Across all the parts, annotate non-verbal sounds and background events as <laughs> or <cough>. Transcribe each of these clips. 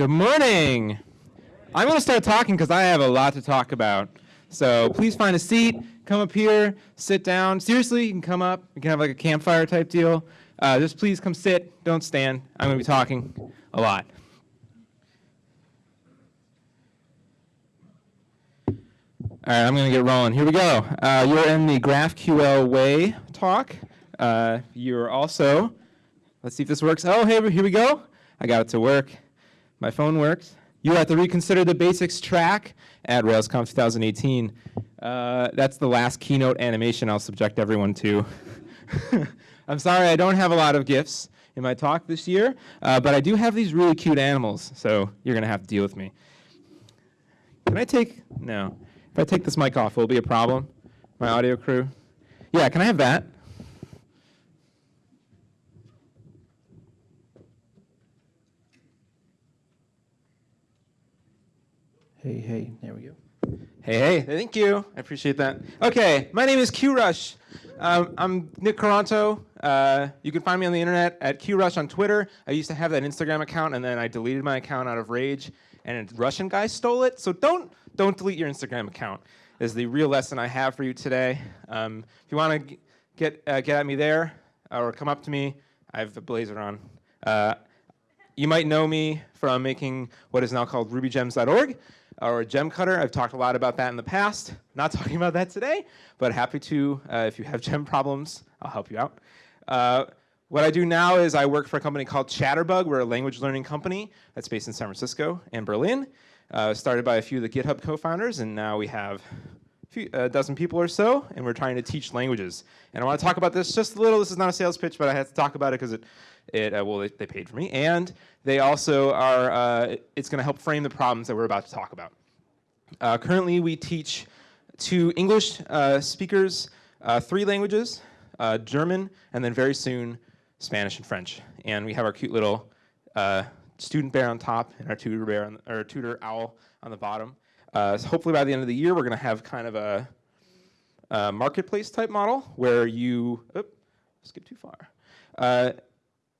Good morning. I'm going to start talking because I have a lot to talk about. So please find a seat, come up here, sit down. Seriously, you can come up. We can have like a campfire type deal. Uh, just please come sit, don't stand. I'm going to be talking a lot. All right, I'm going to get rolling. Here we go. Uh, you're in the GraphQL way talk. Uh, you're also, let's see if this works. Oh, hey, here we go. I got it to work. My phone works. You're at the Reconsider the Basics track at RailsConf 2018. Uh, that's the last keynote animation I'll subject everyone to. <laughs> I'm sorry I don't have a lot of gifts in my talk this year, uh, but I do have these really cute animals, so you're going to have to deal with me. Can I take, no. If I take this mic off, will it be a problem? My audio crew? Yeah, can I have that? Hey, hey, there we go. Hey, hey, thank you. I appreciate that. Okay, my name is QRush. Um, I'm Nick Quaranto. Uh, you can find me on the internet at QRush on Twitter. I used to have that Instagram account, and then I deleted my account out of rage, and a Russian guy stole it. So don't don't delete your Instagram account. Is the real lesson I have for you today. Um, if you want to get uh, get at me there or come up to me, I have a blazer on. Uh, you might know me from making what is now called RubyGems.org or Gemcutter. I've talked a lot about that in the past. Not <laughs> talking about that today, but happy to, uh, if you have <laughs> gem problems, I'll help you out. Uh, what I do now is I work for a company called Chatterbug. We're a language learning company that's based in San Francisco and Berlin. Uh, started by a few of the GitHub co-founders, and now we have a, few, a dozen people or so, and we're trying to teach languages. And I want to talk about this just a little. This is not a sales pitch, but I had to talk about it because it, it uh, well, they, they, paid for me, and they also are. Uh, it's going to help frame the problems that we're about to talk about. Uh, currently, we teach to English uh, speakers uh, three languages: uh, German, and then very soon Spanish and French. And we have our cute little student bear on top and our tutor bear on, or tutor owl on the bottom. Uh, so hopefully by the end of the year, we're going to have kind of a, a, marketplace type model where you, skip too far, uh,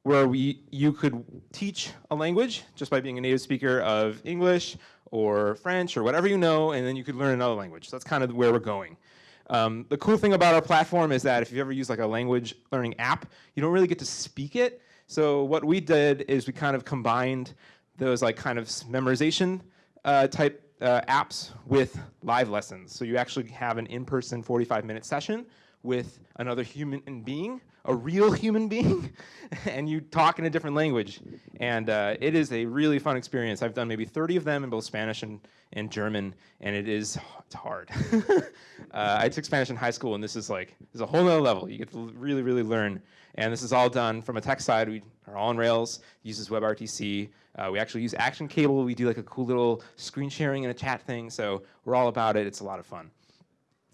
where we, you could teach a language just by being a native speaker of English or French or whatever you know, and then you could learn another language. So that's kind of where we're going. Um, the cool thing about our platform is that if you've ever used like a language learning app, you don't really get to speak it. So what we did is we kind of combined those like kind of memorization uh, type uh, apps with live lessons. So you actually have an in-person 45 minute session with another human being, a real <laughs> human being, <laughs> and you talk in a different language. And uh, it is a really fun experience. I've done maybe 30 of them in both Spanish and, and German, and it is it's hard. <laughs> uh, I took Spanish in high school, and this is like, this is a whole nother level. You get to really, really learn. And this is all done from a tech side. We are all on Rails, uses WebRTC. Uh, we actually use Action Cable. We do like a cool little screen sharing and a chat thing. So we're all about it. It's a lot of fun.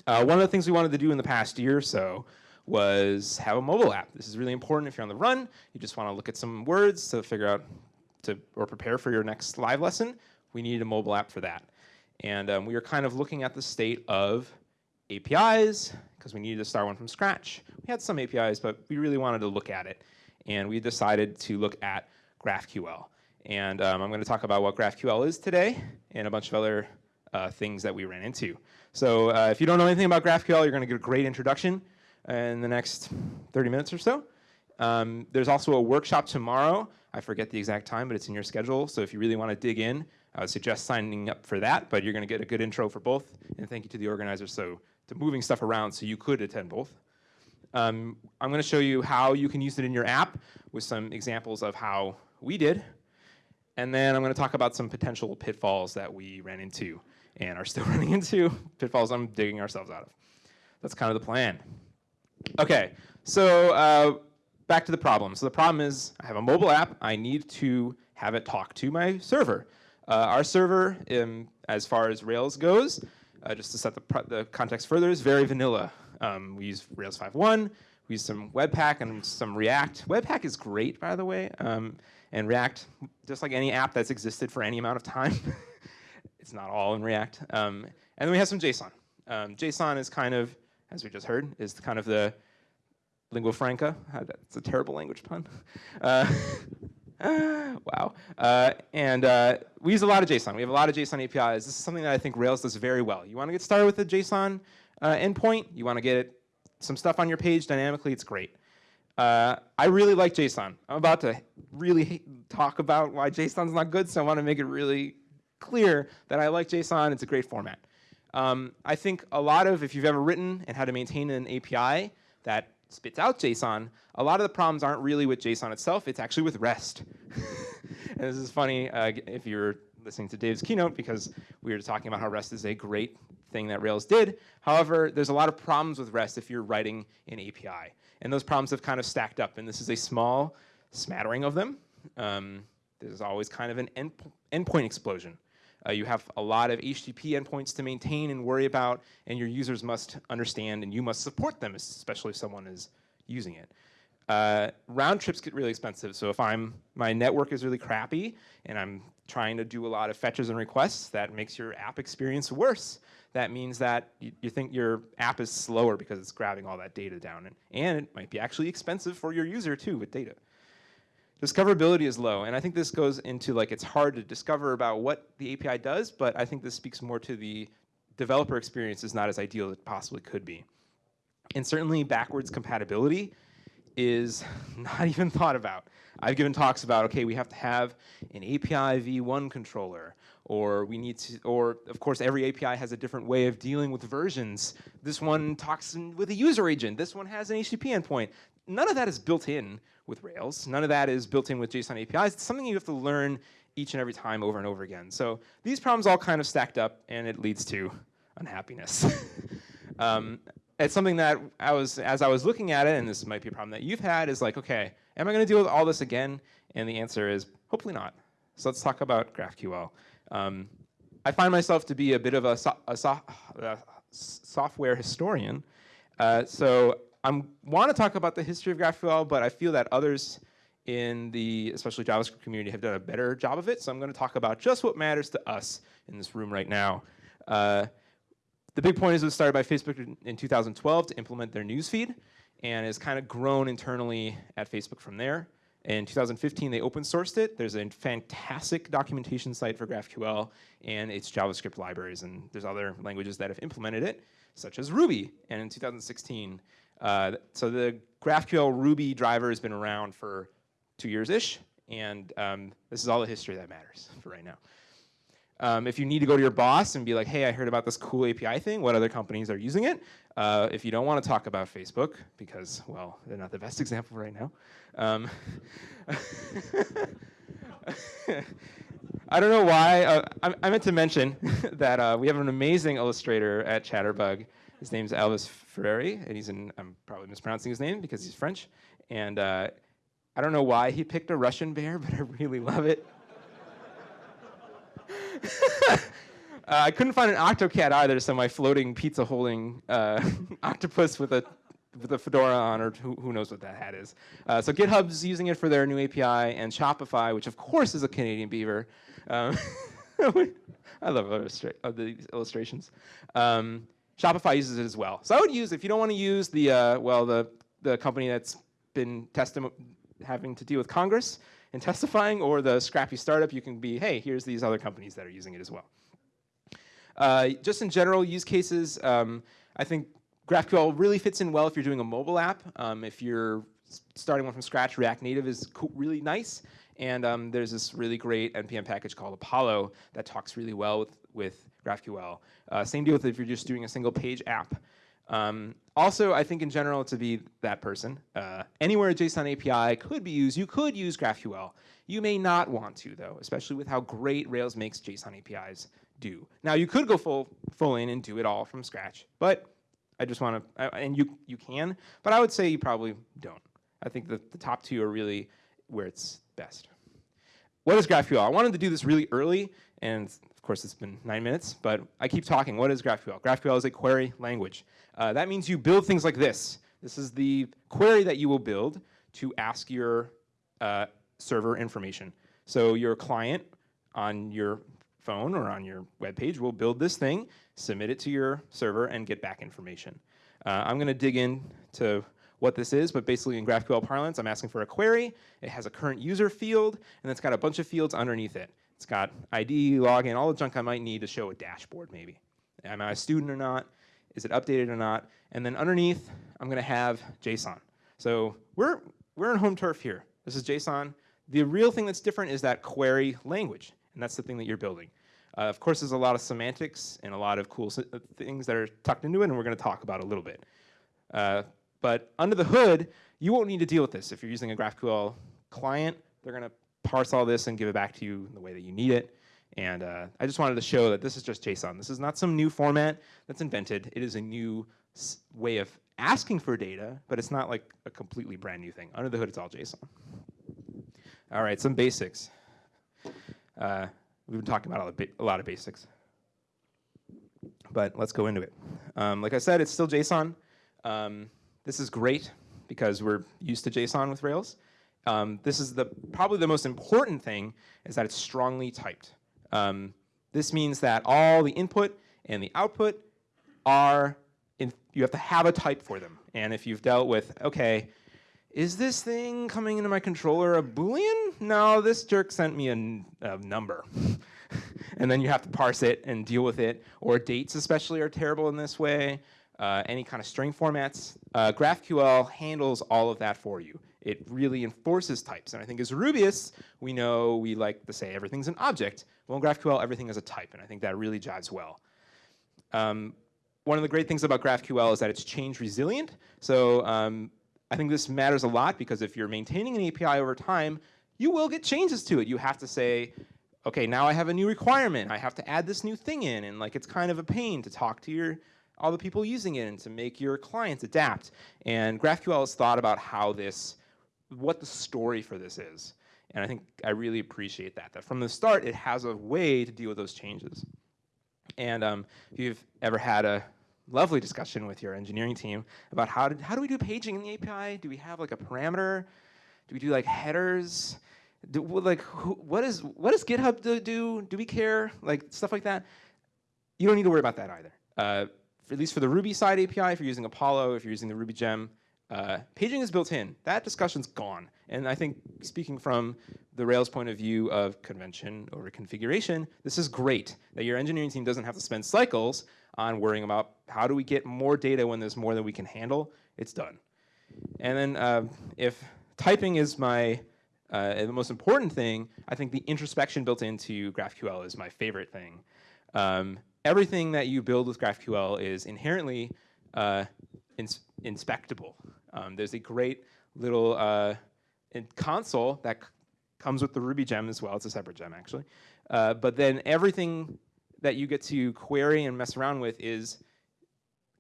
Uh, one of the things we wanted to do in the past year or so was have a mobile app. This is really important if you're on the run. You just want to look at some words to figure out to or prepare for your next live lesson. We needed a mobile app for that. And um, we were kind of looking at the state of APIs because we needed to start one from scratch. We had some APIs, but we really wanted to look at it. And we decided to look at GraphQL. And um, I'm going to talk about what GraphQL is today and a bunch of other uh, things that we ran into. So uh, if you don't know anything about GraphQL, you're going to get a great introduction in the next 30 minutes or so. Um, there's also a workshop tomorrow. I forget the exact time, but it's in your schedule. So if you really want to dig in, I would suggest signing up for that. But you're going to get a good intro for both. And thank you to the organizers so to moving stuff around so you could attend both. Um, I'm going to show you how you can use it in your app with some examples of how we did. And then I'm going to talk about some potential pitfalls that we ran into and are still <laughs> running into pitfalls I'm digging ourselves out of. That's kind of the plan. Okay, so uh, back to the problem. So the problem is I have a mobile app. I need to have it talk to my server. Uh, our server, um, as far as Rails goes, uh, just to set the, the, context further, is very vanilla. Um, we use Rails 5.1, we use some Webpack and some React. Webpack is great, by the way, um, and React, just like any app that's existed for any amount of time, <laughs> It's not all in React. Um, and then we have some JSON. Um, JSON is kind of, as we just heard, is kind of the lingua franca. That's a terrible language pun. Uh, <laughs> wow. Uh, and uh, we use a lot of JSON. We have a lot of JSON APIs. This is something that I think Rails does very well. You want to get started with a JSON uh, endpoint. You want to get some stuff on your page dynamically. It's great. Uh, I really like JSON. I'm about to really talk about why JSON's not good, so I want to make it really clear that I like JSON. It's a great format. Um, I think a lot of, if you've ever written and how to maintain an API that spits out JSON, a lot of the problems aren't really with JSON itself, it's actually with REST. <laughs> and this is funny uh, if you're listening to Dave's keynote because we were talking about how REST is a great thing that Rails did. However, there's a lot of problems with REST if you're writing an API. And those problems have kind of stacked up, and this is a small smattering of them. Um, there's always kind of an end, endpoint explosion. Uh, you have a lot of HTTP endpoints to maintain and worry about, and your users must understand and you must support them, especially if someone is using it. Uh, round trips get really expensive, so if I'm my network is really crappy and I'm trying to do a lot of fetches and requests, that makes your app experience worse. That means that you, you think your app is slower because it's grabbing all that data down, and, and it might be actually expensive for your user too with data. Discoverability is low, and I think this goes into like it's hard to discover about what the API does, but I think this speaks more to the developer experience is not as ideal as it possibly could be. And certainly backwards compatibility is <laughs> not even thought about. I've given talks about, okay, we have to have an API v1 controller, or we need to, or of course every API has a different way of dealing with versions. This one talks with a user agent, this one has an HTTP endpoint. None of that is built in with Rails. None of that is built in with JSON APIs. It's something you have to learn each and every time over and over again. So these problems all kind of stacked up and it leads to unhappiness. <laughs> um, it's something that I was, as I was looking at it, and this might be a problem that you've had, is like, okay, am I going to deal with all this again? And the answer is hopefully not. So let's talk about GraphQL. Um, I find myself to be a bit of a, so a, so a software historian. Uh, so I want to talk about the history of GraphQL, but I feel that others in the, especially JavaScript community, have done a better job of it. So I'm going to talk about just what matters to us in this room right now. Uh, the big point is it was started by Facebook in 2012 to implement their newsfeed, and has kind of grown internally at Facebook from there. In 2015, they open sourced it. There's a fantastic documentation site for GraphQL and its JavaScript libraries, and there's other languages that have implemented it, such as Ruby. And in 2016, uh, so the GraphQL Ruby driver has been around for two years-ish, and um, this is all the history that matters <laughs> for right now. Um, if you need to go to your boss and be like, hey, I heard about this cool API thing, what other companies are using it? Uh, if you don't want to talk about Facebook, because, well, they're not the best <laughs> example right now. Um, <laughs> I don't know why. Uh, I, I, meant to mention <laughs> that uh, we have an amazing illustrator at Chatterbug his name's Elvis Ferreri, and he's in, I'm probably mispronouncing his name because he's French. And uh, I don't know why he picked a Russian bear, but I really love it. Uh, I couldn't find an octocat either, so my floating pizza holding uh, <laughs> octopus with a with a fedora on, or who, who knows what that hat is. Uh, so GitHub's using it for their new API, and Shopify, which of course is a Canadian beaver. Um, <laughs> I love illustra uh, the illustrations. Um, Shopify uses it as well. So I would use, if you don't want to use the, uh, well, the, the company that's been having to deal with Congress and <laughs> testifying, or the scrappy startup, you can be, hey, here's these other companies that are using it as well. Uh, just in general use cases, um, I think GraphQL really fits in well if you're doing a mobile app. Um, if you're starting one from scratch, React Native is really nice. And um, there's this really great NPM package called Apollo that talks really well with, with GraphQL. Uh, same deal with if you're just doing a single page app. Um, also, I think in general to be that person, uh, anywhere a JSON API could be used, you could use GraphQL. You may not want to though, especially with how great Rails makes JSON APIs do. Now you could go full, full in and do it all from scratch, but I just want to, and you, you can, but I would say you probably don't. I think the, the top two are really where it's best. What is GraphQL? I wanted to do this really early, and of course, it's been nine minutes, but I keep talking. What is GraphQL? GraphQL is a query language. Uh, that means you build things like this. This is the query that you will build to ask your uh, server information. So your client on your phone or on your web page will build this thing, submit it to your server, and get back information. Uh, I'm going to dig into what this is, but basically in GraphQL parlance, I'm asking for a query. It has a current user field, and it's got a bunch of fields underneath it. It's got ID, login, all the junk I might need to show a dashboard maybe. Am I a student or not? Is it updated or not? And then underneath, I'm gonna have JSON. So we're, we're in home turf here. This is JSON. The real thing that's different is that query language, and that's the thing that you're building. Uh, of course, there's a lot of semantics and a lot of cool uh, things that are tucked into it, and we're going to talk about a little bit. Uh, but under the hood, you won't need to deal with this. If you're using a GraphQL client, they're going to parse all this and give it back to you in the way that you need it. And uh, I just wanted to show that this is just JSON. This is not some new format that's invented. It is a new way of asking for data, but it's not like a completely brand new thing. Under the hood, it's all JSON. All right, some basics. Uh, we've been talking about a lot of basics. But let's go into it. Um, like I said, it's still JSON. Um, this is great because we're used to JSON with Rails. Um, this is the probably the most important thing is that it's strongly typed. Um, this means that all the input and the output are, in, you have to have a type for them. And if you've dealt with, okay, is this thing coming into my controller a Boolean? No, this jerk sent me a, a number. <laughs> and then you have to parse it and deal with it. Or dates especially are terrible in this way. Uh, any kind of string formats. Uh, GraphQL handles all of that for you. It really enforces types. And I think as Rubyists, we know we like to say everything's an object. Well, in GraphQL, everything is a type. And I think that really jives well. Um, one of the great things about GraphQL is that it's change resilient. So um, I think this matters a lot because if you're maintaining an API over time, you will get changes to it. You have to say, okay, now I have a new requirement. I have to add this new thing in, and like it's kind of a pain to talk to your all the people using it and to make your clients adapt. And GraphQL has thought about how this, what the story for this is. And I think I really appreciate that, that from the start it has a way to deal with those changes. And um, if you've ever had a lovely discussion with your engineering team about how, did, how do we do paging in the API? Do we have like a parameter? Do we do like headers? Do, like who, what is what does GitHub do, do? Do we care? Like stuff like that. You don't need to worry about that either. Uh, for, at least for the Ruby side API, if you're using Apollo, if you're using the Ruby gem, uh, paging is built in. That discussion's gone. And I think speaking from the Rails point of view of convention over configuration, this is great that your engineering team doesn't have to spend cycles on worrying about how do we get more data when there's more than we can handle. It's done. And then uh, if typing is my uh, the most important thing, I think the introspection built into GraphQL is my favorite thing. Um, everything that you build with GraphQL is inherently uh, ins inspectable. Um, there's a great little uh, console that comes with the Ruby gem as well. It's a separate gem, actually. Uh, but then everything that you get to query and mess around with is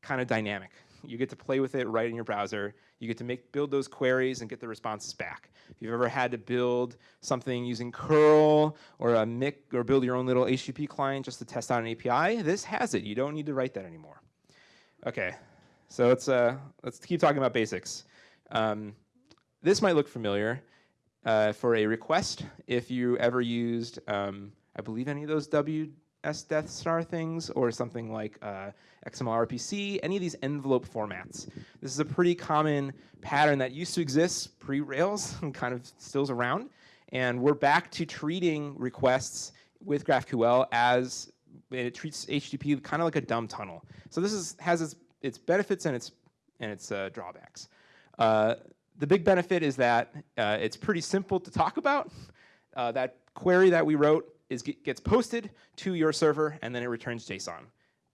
kind of dynamic. You get to play with it right in your browser. You get to make build those queries and get the responses back. If you've ever had to build something using curl or a MIC or build your own little HTTP client just to test out an API, this has it. You don't need to write that anymore. Okay, so let's, uh, let's keep talking about basics. Um, this might look familiar uh, for a request if you ever used, um, I believe any of those W S Death Star things or something like uh, XML RPC, any of these envelope formats. This is a pretty common pattern that used to exist pre-Rails <laughs> and kind of still's around. And we're back to treating requests with GraphQL as it treats HTTP kind of like a dumb tunnel. So this is, has its, its benefits and its, and its uh, drawbacks. Uh, the big benefit is that uh, it's pretty simple to talk about. Uh, that query that we wrote is gets posted to your server and then it returns JSON.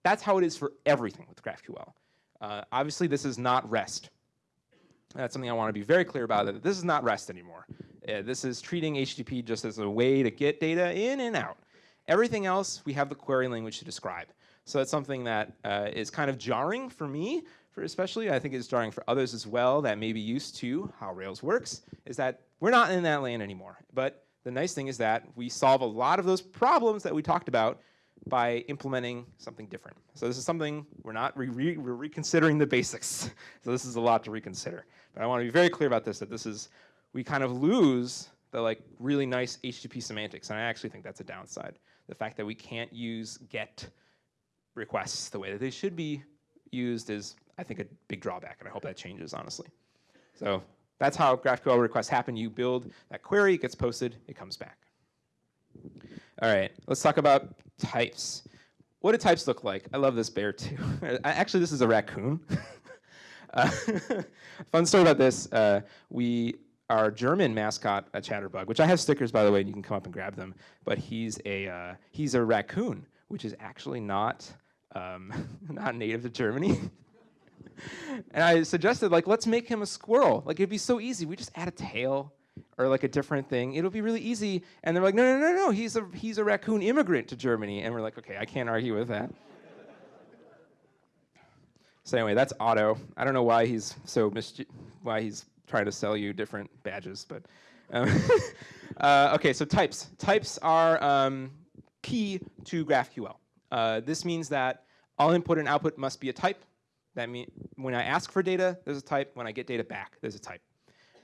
That's how it is for everything with GraphQL. Uh, obviously, this is not REST. That's something I want to be very clear about. That this is not REST anymore. Uh, this is treating HTTP just as a way to get data in and out. Everything else, we have the query language to describe. So that's something that uh, is kind of jarring for me, for especially. I think it's jarring for others as well that may be used to how Rails works, is that we're not in that land anymore. But the nice thing is that we solve a lot of those problems that we talked about by implementing something different. So this is something we're not re re we're reconsidering the basics. <laughs> so this is a lot to reconsider. But I want to be very clear about this that this is we kind of lose the like really nice HTTP semantics, and I actually think that's a downside. The fact that we can't use get requests the way that they should be used is, I think, a big drawback, and I hope that changes, honestly. So that's how GraphQL requests happen. You build that query, it gets posted, it comes back. All right, let's talk about types. What do types look like? I love this bear too. <laughs> Actually, this is a raccoon. <laughs> uh, <laughs> fun story about this. Uh, we our German mascot, a chatterbug, which I have stickers by the way, and you can come up and grab them. But he's a uh, he's a raccoon, which is actually not um, not native to Germany. <laughs> and I suggested like let's make him a squirrel. Like it'd be so easy. We just add a tail or like a different thing. It'll be really easy. And they're like, no, no, no, no. He's a he's a raccoon immigrant to Germany. And we're like, okay, I can't argue with that. so anyway, that's Otto. I don't know why he's so why he's trying to sell you different badges, but um, <laughs> uh, okay. So types. Types are um, key to GraphQL. Uh, this means that all input and output must be a type. That means when I ask for data, there's a type. When I get data back, there's a type.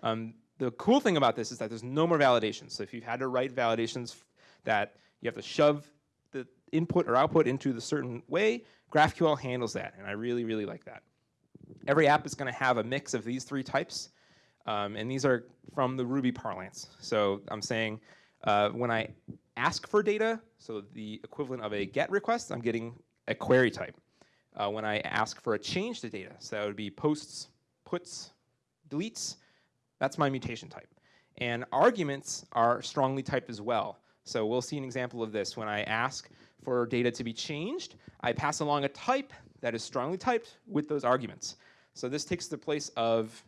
Um, the cool thing about this is that there's no more validations. So if you've had to write validations that you have to shove the input or output into the certain way, GraphQL handles that, and I really, really like that. Every app is going to have a mix of these three types, um, and these are from the Ruby parlance. So I'm saying uh, when I ask for data, so the equivalent of a GET request, I'm getting a query type. Uh, when I ask for a change to data, so that would be posts, puts, deletes, that's my mutation type. And arguments are strongly typed as well. So we'll see an example of this. When I ask for data to be changed, I pass along a type that is strongly typed with those arguments. So this takes the place of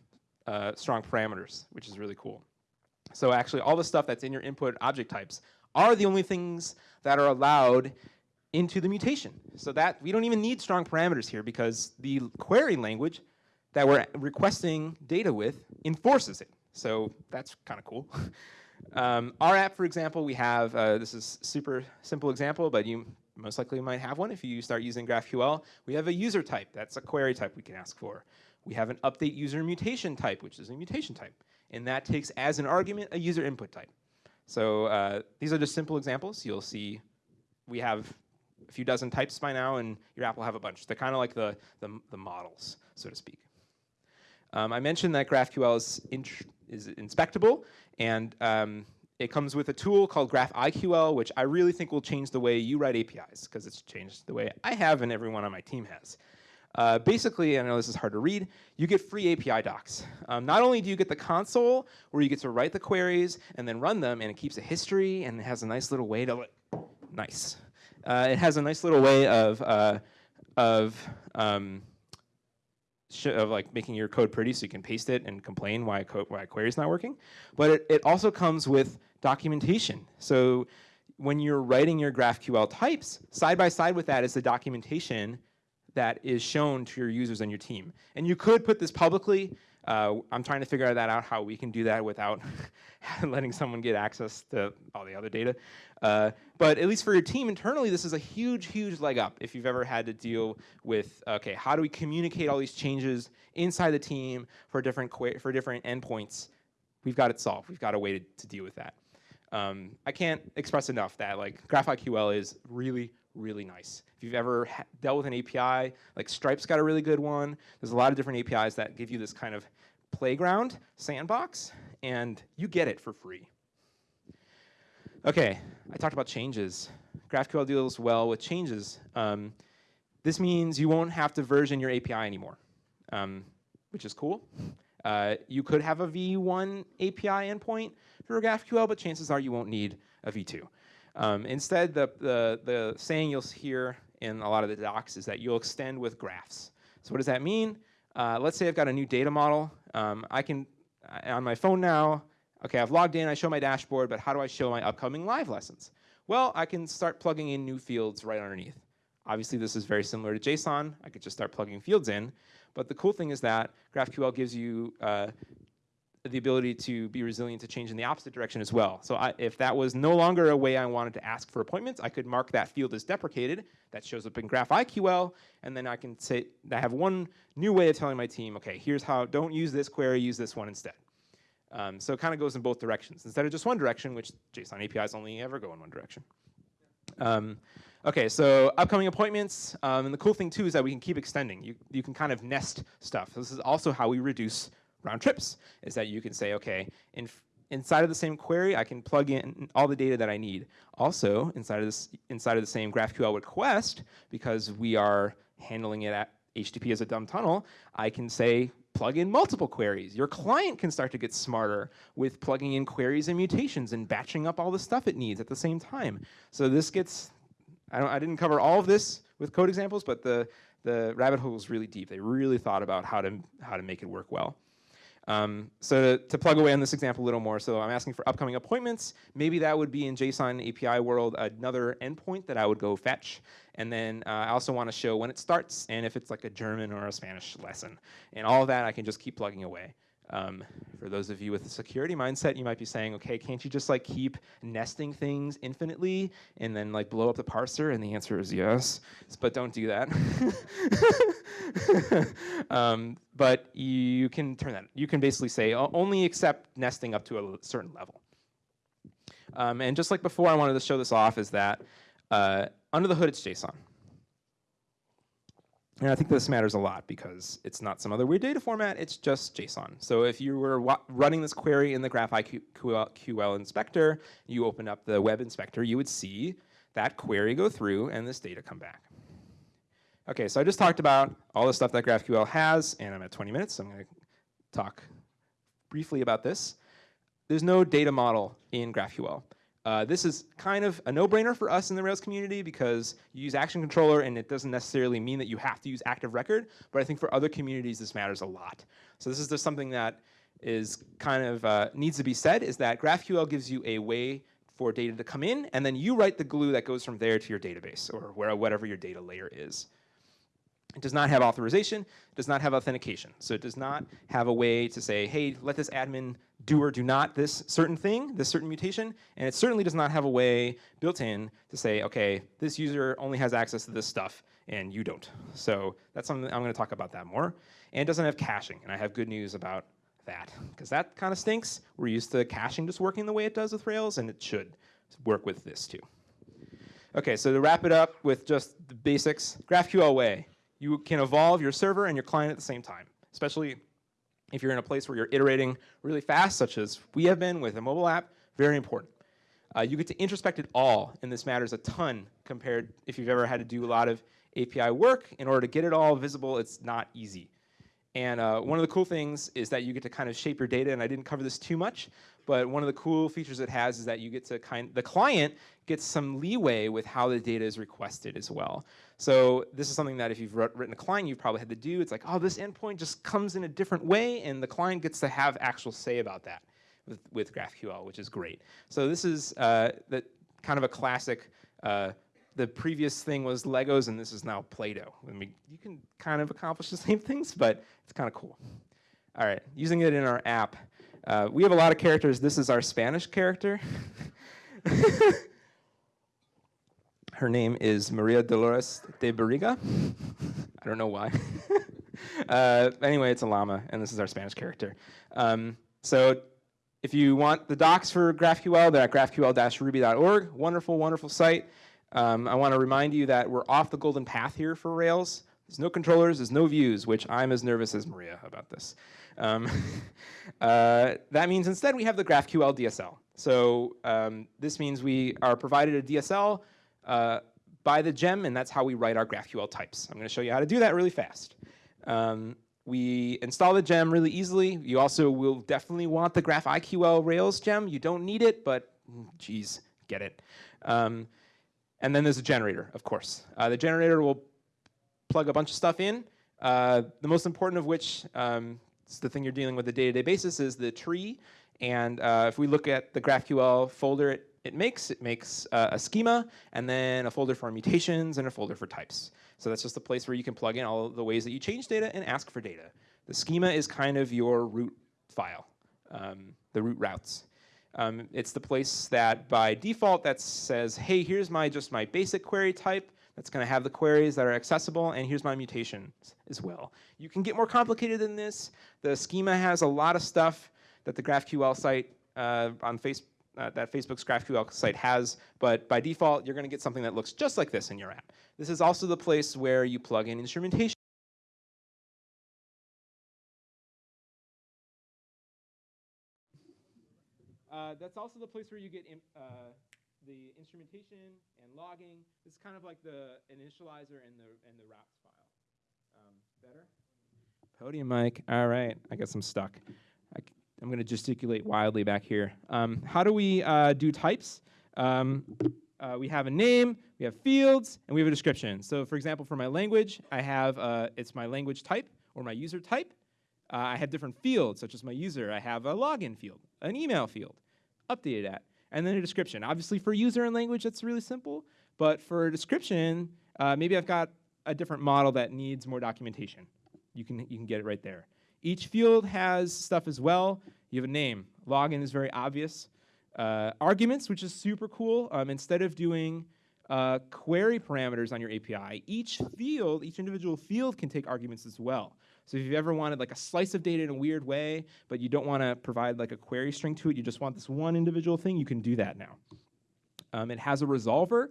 uh, strong parameters, which is really cool. So actually all the stuff that's in your input object types are the only things that are allowed into the mutation. So that we don't even need strong parameters here because the query language that we're requesting data with enforces it. So that's kind of cool. <laughs> um, our app, for example, we have, uh, this is super simple example, but you most likely might have one if you start using GraphQL. We have a user type, that's a query type we can ask for. We have an update user mutation type, which is a mutation type. And that takes as an argument a user input type. So uh, these are just simple examples. You'll see we have a few dozen types by now, and your app will have a bunch. They're kind of like the, the, the models, so to speak. Um, I mentioned that GraphQL is, is inspectable, and um, it comes with a tool called GraphiQL, which I really think will change the way you write APIs, because it's changed the way I have and everyone on my team has. Uh, basically, I know this is hard to read, you get free API docs. Um, not only do you get the console, where you get to write the queries and then run them, and it keeps a history, and it has a nice little way to, look nice. Uh, it has a nice little way of, uh, of um, of like making your code pretty so you can paste it and complain why, code, why a query is not working. But it, it also comes with documentation. So when you're writing your GraphQL types, side by side with that is the documentation that is shown to your users and your team. And you could put this publicly. Uh, I'm trying to figure that out how we can do that without <laughs> letting someone get access to all the other data. Uh, but at least for your team internally, this is a huge, huge leg up if you've ever had to deal with, okay, how do we communicate all these changes inside the team for different, for different endpoints? We've got it solved. We've got a way to, to deal with that. Um, I can't express enough that like GraphiQL is really, really nice. If you've ever dealt with an API, like Stripe's got a really good one. There's a lot of different APIs that give you this kind of playground, sandbox, and you get it for free. Okay, I talked about changes. GraphQL deals well with changes. Um, this means you won't have to version your API anymore, um, which is cool. Uh, you could have a V1 API endpoint for GraphQL, but chances are you won't need a V2. Um, instead, the, the, the saying you'll hear in a lot of the docs is that you'll extend with graphs. So what does that mean? Uh, let's say I've got a new data model. Um, I can, on my phone now, okay, I've logged in, I show my dashboard, but how do I show my upcoming live lessons? Well, I can start plugging in new fields right underneath. Obviously, this is very similar to JSON. I could just start plugging fields in. But the cool thing is that GraphQL gives you uh, the ability to be resilient to change in the opposite direction as well. So I, if that was no longer a way I wanted to ask for appointments, I could mark that field as deprecated. That shows up in GraphiQL, and then I can say I have one new way of telling my team, okay, here's how, don't use this query, use this one instead. Um, so it kind of goes in both directions instead of just one direction, which JSON APIs only ever go in one direction. Um, okay, so upcoming appointments, um, and the cool thing too is that we can keep extending. You, you can kind of nest stuff. This is also how we reduce round trips, is that you can say, okay, in, inside of the same query, I can plug in all the data that I need. Also, inside of, this, inside of the same GraphQL request, because we are handling it at HTTP as a dumb tunnel, I can say plug in multiple queries. Your client can start to get smarter with plugging in queries and mutations and batching up all the stuff it needs at the same time. So this gets, I, I didn't cover all of this with code examples, but the, the rabbit hole is really deep. They really thought about how to, how to make it work well. Um, so to, to, plug away on this example a little more, so I'm asking for upcoming appointments. Maybe that would be in JSON API world another endpoint that I would go fetch. And then uh, I also want to show when it starts and if it's like a German or a Spanish lesson. And all of that I can just keep plugging away. Um, for those of you with a security mindset, you might be saying, okay, can't you just like keep nesting things infinitely and then like blow up the parser? And the answer is yes, but don't do that. <laughs> um, but you can turn that, you can basically say only accept nesting up to a certain level. Um, and just like before, I wanted to show this off is that uh, under the hood, it's JSON. And I think this matters a lot because it's not some other weird data format, it's just JSON. So if you were running this query in the GraphQL inspector, you open up the web inspector, you would see that query go through and this data come back. Okay, so I just talked about all the stuff that GraphQL has, and I'm at 20 minutes, so I'm gonna talk briefly about this. There's no data model in GraphQL. Uh, this is kind of a no-brainer for us in the Rails community because you use Action Controller and it doesn't necessarily mean that you have to use Active Record, but I think for other communities this matters a lot. So this is just something that is kind of uh, needs to be said is that GraphQL gives you a way for data to come in and then you write the glue that goes from there to your database or where, whatever your data layer is. It does not have authorization, it does not have authentication. So it does not have a way to say, hey, let this admin do or do not this certain thing, this certain mutation, and it certainly does not have a way built in to say, okay, this user only has access to this stuff and you don't. So that's something I'm gonna talk about that more. And it doesn't have caching, and I have good news about that, because that kind of stinks. We're used to caching just working the way it does with Rails, and it should work with this too. Okay, so to wrap it up with just the basics, GraphQL way you can evolve your server and your client at the same time, especially if you're in a place where you're iterating really fast, such as we have been with a mobile app, very important. Uh, you get to introspect it all, and this matters a ton compared if you've ever had to do a lot of API work. In order to get it all visible, it's not easy. And uh, one of the cool things is that you get to kind of shape your data, and I didn't cover this too much, but one of the cool features it has is that you get to kind, the client gets some leeway with how the data is requested as well. So this is something that if you've written a client, you've probably had to do. It's like, oh, this endpoint just comes in a different way, and the client gets to have actual say about that with, with GraphQL, which is great. So this is uh, the, kind of a classic uh, the previous thing was Legos and this is now Play-Doh. I mean, you can kind of accomplish the same things, but it's kind of cool. All right, using it in our app. Uh, we have a lot of characters. This is our Spanish character. <laughs> Her name is Maria Dolores de Barriga. I don't know why. <laughs> uh, anyway, it's a llama, and this is our Spanish character. Um, so if you want the docs for GraphQL, they're at graphql-ruby.org. Wonderful, wonderful site. Um, I want to remind you that we're off the golden path here for Rails. There's no controllers, there's no views, which I'm as nervous as Maria about this. Um, <laughs> uh, that means instead we have the GraphQL DSL. So um, this means we are provided a DSL uh, by the gem, and that's how we write our GraphQL types. I'm going to show you how to do that really fast. Um, we install the gem really easily. You also will definitely want the GraphiQL Rails gem. You don't need it, but geez, get it. Um, and then there's a generator, of course. Uh, the generator will plug a bunch of stuff in. Uh, the most important of which, um, is the thing you're dealing with the day-to-day -day basis, is the tree. And uh, if we look at the GraphQL folder it, it makes, it makes uh, a schema, and then a folder for mutations, and a folder for types. So that's just a place where you can plug in all the ways that you change data and ask for data. The schema is kind of your root file, um, the root routes. Um, it's the place that by default that says, hey, here's my just my basic query type that's going to have the queries that are accessible, and here's my mutations as well. You can get more complicated than this. The schema has a lot of stuff that the GraphQL site uh, on Facebook, uh, that Facebook's GraphQL site has, but by default, you're going to get something that looks just like this in your app. This is also the place where you plug in instrumentation. Uh, that's also the place where you get uh, the instrumentation and logging. This is kind of like the initializer and the and the routes file. Um, better. Podium mic. All right, I guess I'm stuck. I am going to gesticulate wildly back here. Um, how do we uh, do types? Um, uh, we have a name, we have fields, and we have a description. So for example, for my language, I have, uh, it's my language type or my user type. Uh, I have different fields, such as my user. I have a login field, an email field, updated at, and then a description. Obviously for user and language, that's really simple, but for a description, uh, maybe I've got a different model that needs more documentation. You can, you can get it right there. Each field has stuff as well. You have a name. Login is very obvious. Uh, arguments, which is super cool. Um, instead of doing uh, query parameters on your API, each field, each individual field can take arguments as well. So if you've ever wanted like a slice of data in a weird way, but you don't want to provide like a query string to it, you just want this one individual thing, you can do that now. Um, it has a resolver,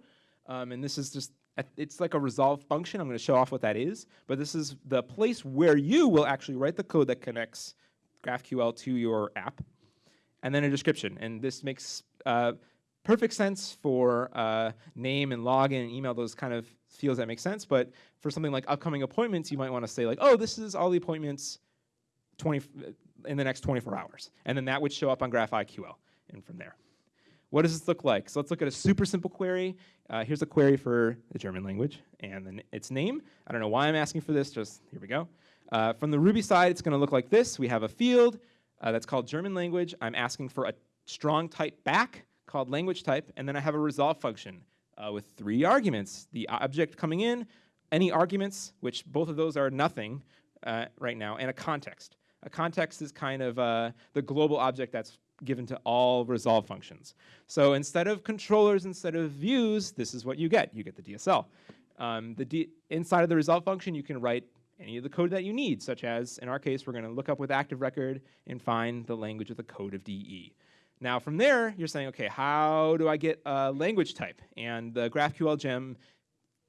um, and this is just, it's like a resolve function. I'm going to show off what that is, but this is the place where you will actually write the code that connects GraphQL to your app and then a description. And this makes uh, perfect sense for uh, name and login and email, those kind of fields that make sense. But for something like upcoming appointments, you might want to say like, oh, this is all the appointments 20 in the next 24 hours. And then that would show up on GraphiQL and from there. What does this look like? So let's look at a super simple query. Uh, here's a query for the German language and then its name. I don't know why I'm asking for this, just here we go. Uh, from the Ruby side, it's going to look like this. We have a field uh, that's called German language. I'm asking for a strong type back called language type, and then I have a resolve function uh, with three arguments. The object coming in, any arguments, which both of those are nothing uh, right now, and a context. A context is kind of uh, the global object that's given to all resolve functions. So instead of controllers, instead of views, this is what you get. You get the DSL. Um, the D inside of the resolve function, you can write any of the code that you need, such as, in our case, we're going to look up with active record and find the language with the code of DE. Now from there, you're saying, okay, how do I get a language type? And the GraphQL gem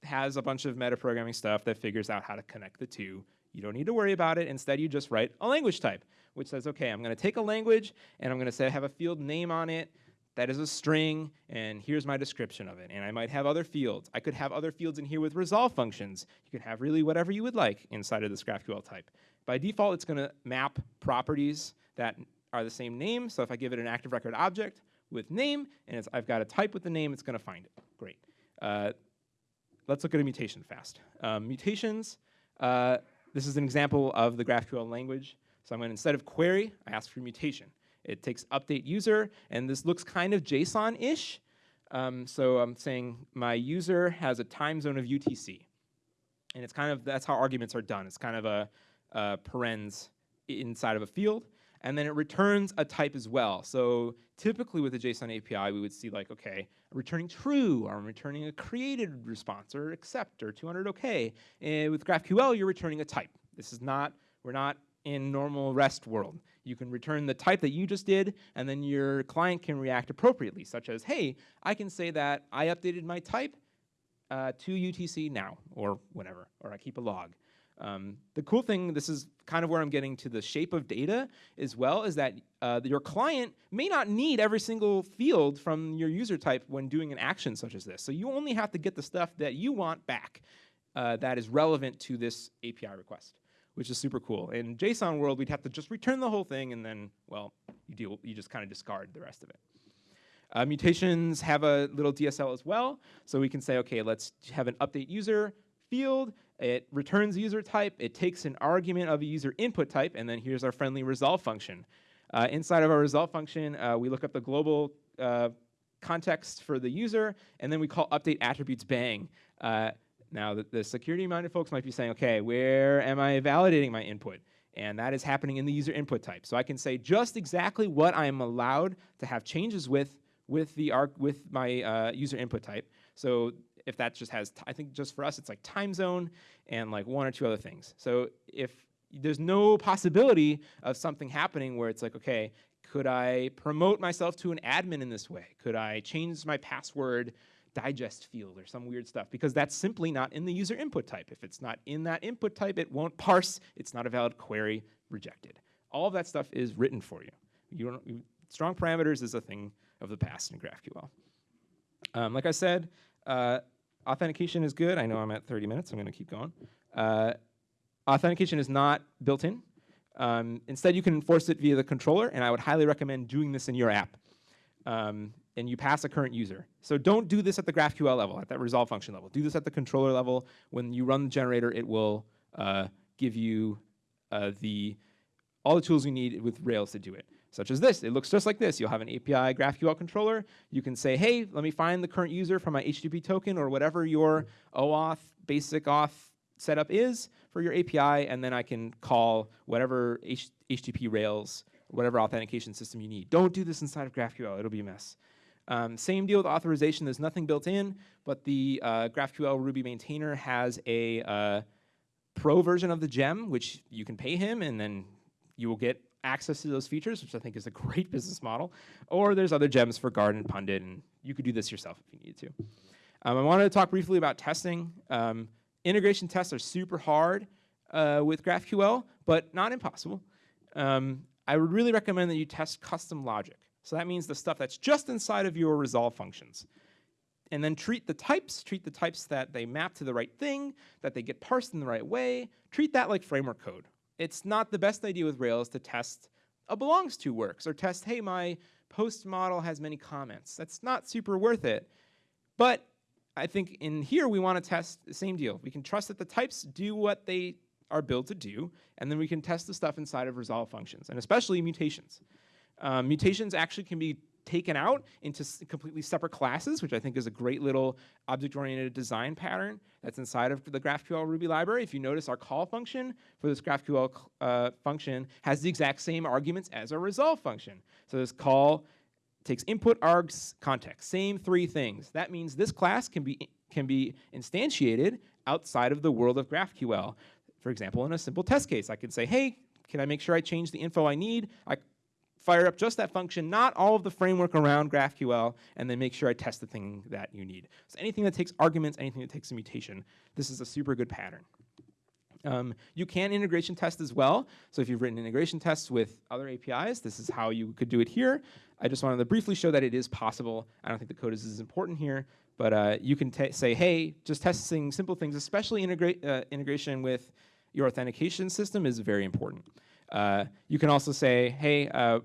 has a bunch of metaprogramming stuff that figures out how to connect the two. You don't need to worry about it. Instead, you just write a language type, which says, okay, I'm going to take a language, and I'm going to say I have a field name on it, that is a string, and here's my description of it. And I might have other fields. I could have other fields in here with resolve functions. You could have really whatever you would like inside of this GraphQL type. By default, it's going to map properties that are the same name. So if I give it an active record object with name, and I've got a type with the name, it's going to find it. Great. Uh, let's look at a mutation fast. Um, mutations, uh, this is an example of the GraphQL language. So I'm going to, instead of query, I ask for mutation. It takes update user, and this looks kind of JSON-ish. Um, so I'm saying my user has a time zone of UTC. And it's kind of, that's how arguments are done. It's kind of a, a parens inside of a field. And then it returns a type as well. So typically with the JSON API, we would see like, okay, I'm returning true, or I'm returning a created response, or accept, or 200 okay. And with GraphQL, you're returning a type. This is not, we're not in normal REST world. You can return the type that you just did, and then your client can react appropriately, such as, hey, I can say that I updated my type uh, to UTC now, or whatever, or I keep a log. Um, the cool thing, this is kind of where I'm getting to the shape of data as well, is that uh, your client may not need every single field from your user type when doing an action such as this. So you only have to get the stuff that you want back uh, that is relevant to this API request which is super cool. In JSON world, we'd have to just return the whole thing and then, well, you, deal, you just kind of discard the rest of it. Uh, mutations have a little DSL as well. So we can say, okay, let's have an update user field. It returns user type. It takes an argument of a user input type. And then here's our friendly resolve function. Uh, inside of our resolve function, uh, we look up the global uh, context for the user. And then we call update attributes bang. Uh, now, the, the security-minded folks might be saying, okay, where am I validating my input? And that is happening in the user input type. So I can say just exactly what I am allowed to have changes with with the arc with my uh, user input type. So if that just has, I think just for us, it's like time zone and like one or two other things. So if there's no possibility of something happening where it's like, okay, could I promote myself to an admin in this way? Could I change my password digest field or some weird stuff because that's simply not in the user input type. If it's not in that input type, it won't parse. It's not a valid query, rejected. All of that stuff is written for you. You don't, strong parameters is a thing of the past in GraphQL. Um, like I said, uh, authentication is good. I know I'm at 30 minutes. I'm going to keep going. Uh, authentication is not built in. Um, instead, you can enforce it via the controller, and I would highly recommend doing this in your app. Um, and you pass a current user. So don't do this at the GraphQL level, at that resolve function level. Do this at the controller level. When you run the generator, it will uh, give you uh, the all the tools you need with Rails to do it, such as this. It looks just like this. You'll have an API GraphQL controller. You can say, hey, let me find the current user from my HTTP token or whatever your OAuth, basic auth setup is for your API, and then I can call whatever H HTTP Rails, whatever authentication system you need. Don't do this inside of GraphQL. It'll be a mess. Um, same deal with authorization. There's nothing built in, but the uh, GraphQL Ruby maintainer has a uh, pro version of the gem, which you can pay him, and then you will get access to those features, which I think is a <laughs> great business model. Or there's other gems for Guard and Pundit, and you could do this yourself if you needed to. Um, I wanted to talk briefly about testing. Um, integration tests are super hard uh, with GraphQL, but not impossible. Um, I would really recommend that you test custom logic. So that means the stuff that's just inside of your resolve functions. And then treat the types, treat the types that they map to the right thing, that they get parsed in the right way, treat that like framework code it's not the best idea with Rails to test a belongs to works or test, hey, my post model has many comments. That's not super worth it. But I think in here we want to test the same deal. We can trust that the types do what they are built to do, and then we can test the stuff inside of resolve functions, and especially mutations. Um, mutations actually can be taken out into completely separate classes, which I think is a great little object-oriented design pattern that's inside of the GraphQL Ruby library. If you notice, our call function for this GraphQL uh, function has the exact same arguments as our resolve function. So this call takes input, args, context, same three things. That means this class can be, can be instantiated outside of the world of GraphQL. For example, in a simple test case, I can say, hey, can I make sure I change the info I need? I fire up just that function, not all of the framework around GraphQL, and then make sure I test the thing that you need. So anything that takes arguments, anything that takes a mutation, this is a super good pattern. Um, you can integration test as well. So if you've written integration tests with other APIs, this is how you could do it here. I just wanted to briefly show that it is possible. I don't think the code is as important here, but uh, you can say, hey, just testing simple things, especially integra uh, integration with your authentication system is very important. Uh, you can also say, hey, uh,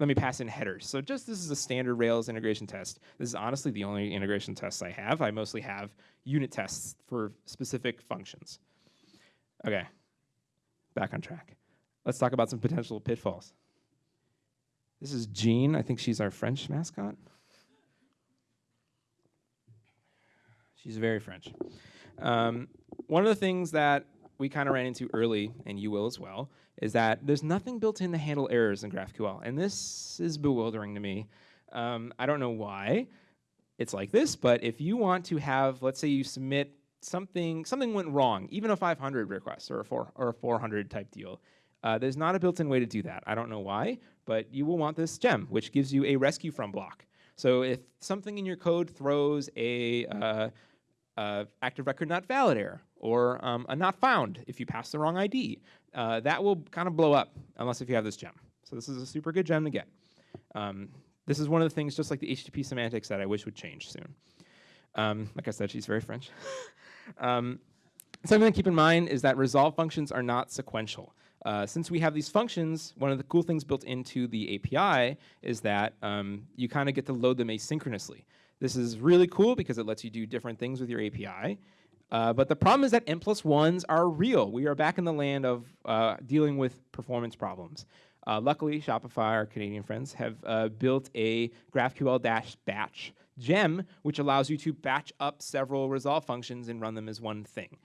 let me pass in headers. So just this is a standard Rails integration test. This is honestly the only integration tests I have. I mostly have unit tests for specific functions. Okay, back on track. Let's talk about some potential pitfalls. This is Jean. I think she's our French mascot. She's very French. Um, one of the things that we kind of ran into early, and you will as well, is that there's nothing built in to handle errors in GraphQL. And this is bewildering to me. Um, I don't know why it's like this, but if you want to have, let's say you submit something, something went wrong, even a 500 request or a, four, or a 400 type deal, uh, there's not a built-in way to do that. I don't know why, but you will want this gem, which gives you a rescue from block. So if something in your code throws a uh, uh, active record not valid error, or um, a not found if you pass the wrong ID. Uh, that will kind of blow up unless if you have this gem. So this is a super good gem to get. Um, this is one of the things, just like the HTTP semantics, that I wish would change soon. Um, like I said, she's very French. <laughs> um, something to keep in mind is that resolve functions are not sequential. Uh, since we have these functions, one of the cool things built into the API is that um, you kind of get to load them asynchronously. This is really cool because it lets you do different things with your API. Uh, but the problem is that n plus ones are real. We are back in the land of uh, dealing with performance problems. Uh, luckily, Shopify, our Canadian friends, have uh, built a GraphQL-batch gem, which allows you to batch up several resolve functions and run them as one thing.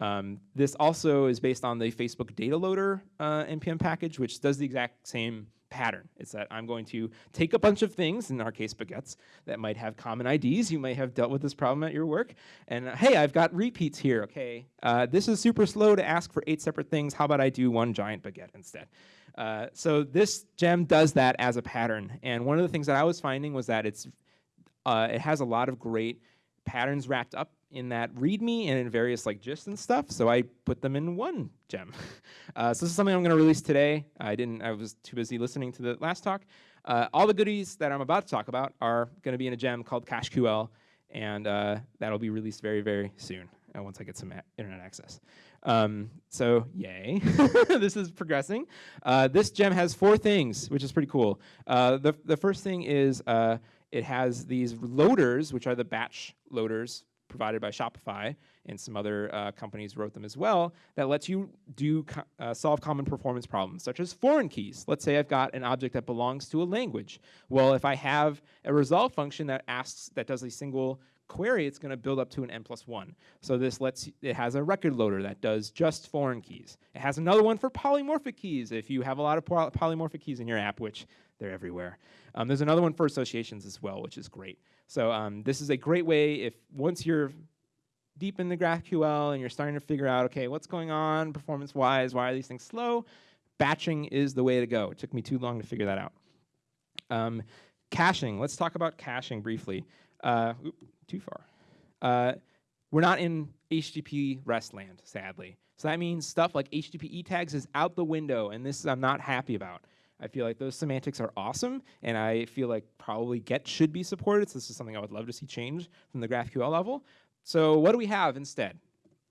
Um, this also is based on the Facebook data loader uh, NPM package, which does the exact same pattern. It's that I'm going to take a bunch of things, in our case baguettes, that might have common IDs. You might have dealt with this problem at your work. And uh, hey, I've got repeats here, okay. Uh, this is super slow to ask for eight separate things. How about I do one giant baguette instead? Uh, so this gem does that as a pattern. And one of the things that I was finding was that it's uh, it has a lot of great patterns wrapped up in that README and in various like GIFs and stuff. So I put them in one gem. <laughs> Uh, so this is something I'm going to release today. I didn't. I was too busy listening to the last talk. Uh, all the goodies that I'm about to talk about are going to be in a gem called CacheQL, and uh, that'll be released very, very soon uh, once I get some internet access. Um, so yay, <laughs> this is progressing. Uh, this gem has four things, which is pretty cool. Uh, the, the first thing is it has these loaders, which are the batch loaders provided by Shopify, and some other uh, companies wrote them as well, that lets you do co uh, solve common performance problems, such as foreign keys. Let's say I've got an object that belongs to a language. Well, if I have a resolve function that asks, that does a single query, it's going to build up to an n plus 1. So this lets, it has a record loader that does just foreign keys. It has another one for polymorphic keys if you have a lot of polymorphic keys in your app, which they're everywhere. Um, there's another one for associations as well, which is great. So um, this is a great way if once you're deep in the GraphQL and you're starting to figure out, okay, what's going on performance-wise, why are these things slow, batching is the way to go. It took me too long to figure that out. Um, caching, let's talk about caching briefly. Uh, too far. Uh, we're not in HTTP REST land, sadly. So that means stuff like HTTP E tags is out the window, and this I'm not happy about. I feel like those semantics are awesome, and I feel like probably GET should be supported, so this is something I would love to see change from the GraphQL level. So what do we have instead?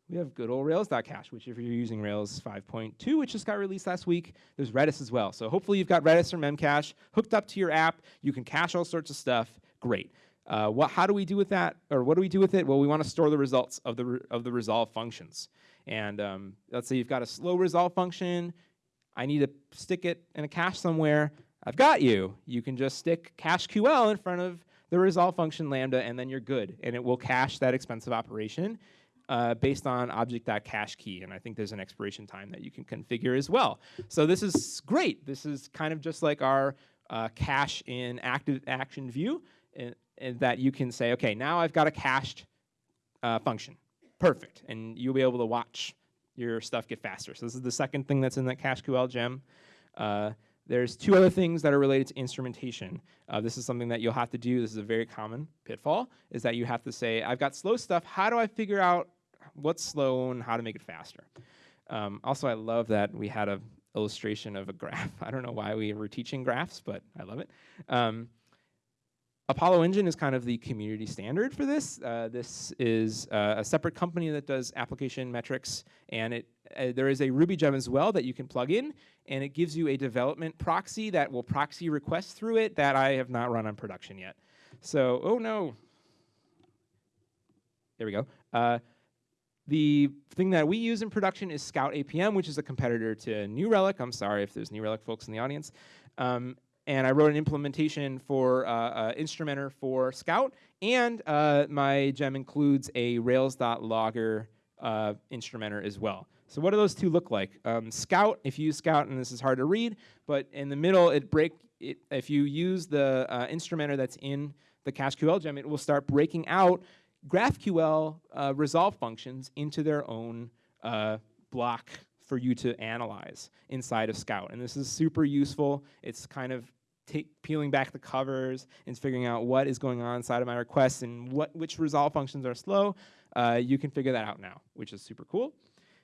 We have good old Rails.cache, which if you're using Rails 5.2, which just got released last week, there's Redis as well. So hopefully you've got Redis or Memcache hooked up to your app. You can cache all sorts of stuff. Great. Uh, what, how do we do with that, or what do we do with it? Well, we want to store the results of the, of the resolve functions. And um, let's say you've got a slow resolve function. I need to stick it in a cache somewhere. I've got you. You can just stick CacheQL in front of the resolve function lambda, and then you're good. And it will cache that expensive operation uh, based on object.cache key. And I think there's an expiration time that you can configure as well. So this is great. This is kind of just like our uh, cache in active action view and that you can say, okay, now I've got a cached uh, function. Perfect. And you'll be able to watch your stuff get faster. So this is the second thing that's in that CacheQL gem. Uh, there's two other things that are related to instrumentation. Uh, this is something that you'll have to do. This is a very common pitfall, is that you have to say, I've got slow stuff. How do I figure out what's slow and how to make it faster? Um, also, I love that we had an illustration of a <laughs> graph. I don't know why we were teaching graphs, but I love it. Um, Apollo Engine is kind of the community standard for this. Uh, this is uh, a separate company that does application metrics, and it uh, there is a Ruby gem as well that you can plug in, and it gives you a development proxy that will proxy requests through it that I have not run on production yet. So, oh no. There we go. Uh, the thing that we use in production is Scout APM, which is a competitor to New Relic. I'm sorry if there's New Relic folks in the audience. Um, and I wrote an implementation for uh, uh, Instrumenter for Scout, and uh, my gem includes a Rails.logger uh, instrumenter as well. So what do those two look like? Um, Scout, if you use Scout, and this is hard to read, but in the middle, it break. It, if you use the uh, instrumenter that's in the CacheQL gem, it will start breaking out GraphQL uh, resolve functions into their own uh, block for you to analyze inside of Scout. And this is super useful. It's kind of peeling back the covers and figuring out what is going on inside of my requests and what which resolve functions are slow. Uh, you can figure that out now, which is super cool.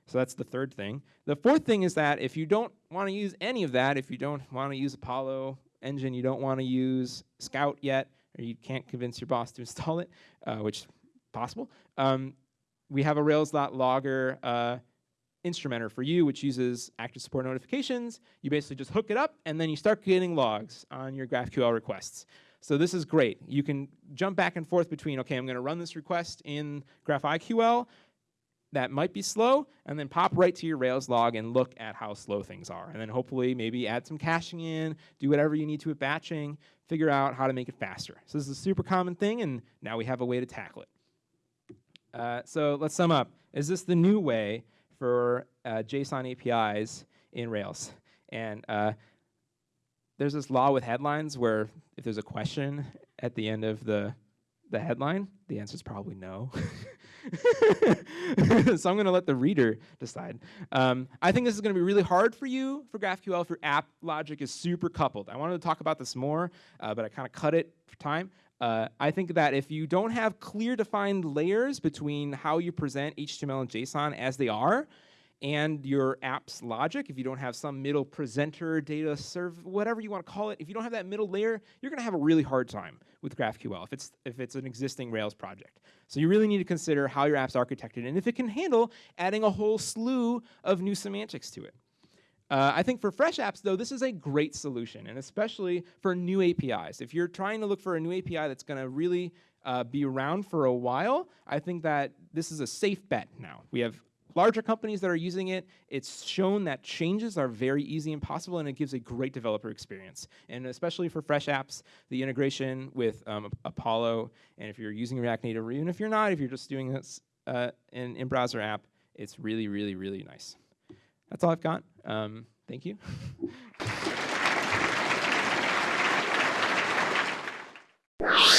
So that's the third thing. The fourth thing is that if you don't want to use any of that, if you don't want to use Apollo engine, you don't want to use Scout yet, or you can't convince your boss to <laughs> install it, uh, which is possible, um, we have a Rails.logger uh, instrumenter for you, which uses active support notifications. You basically just hook it up, and then you start getting logs on your GraphQL requests. So this is great. You can jump back and forth between, okay, I'm going to run this request in GraphiQL. That might be slow, and then pop right to your Rails log and look at how slow things are. And then hopefully maybe add some caching in, do whatever you need to with batching, figure out how to make it faster. So this is a super common thing, and now we have a way to tackle it. Uh, so let's sum up. Is this the new way for uh, JSON APIs in Rails. And uh, there's this law with headlines where if there's a question at the end of the, the headline, the answer is probably no. <laughs> so I'm going to let the reader decide. Um, I think this is going to be really hard for you for GraphQL if your app logic is super coupled. I wanted to talk about this more, uh, but I kind of cut it for time. Uh, I think that if you don't have clear defined layers between how you present HTML and JSON as they are, and your app's logic, if you don't have some middle presenter, data serve, whatever you want to call it, if you don't have that middle layer, you're going to have a really hard time with GraphQL if it's if it's an existing Rails project. So you really need to consider how your app's architected and if it can handle adding a whole slew of new semantics to it. Uh, I think for fresh apps, though, this is a great solution, and especially for new APIs. If you're trying to look for a new API that's going to really uh, be around for a while, I think that this is a safe bet now. We have larger companies that are using it. It's shown that changes are very easy and possible, and it gives a great developer experience. And especially for fresh apps, the integration with um, Apollo, and if you're using React Native, or even if you're not, if you're just doing this uh, in in-browser app, it's really, really, really nice. That's all I've got. Um, thank you. <laughs>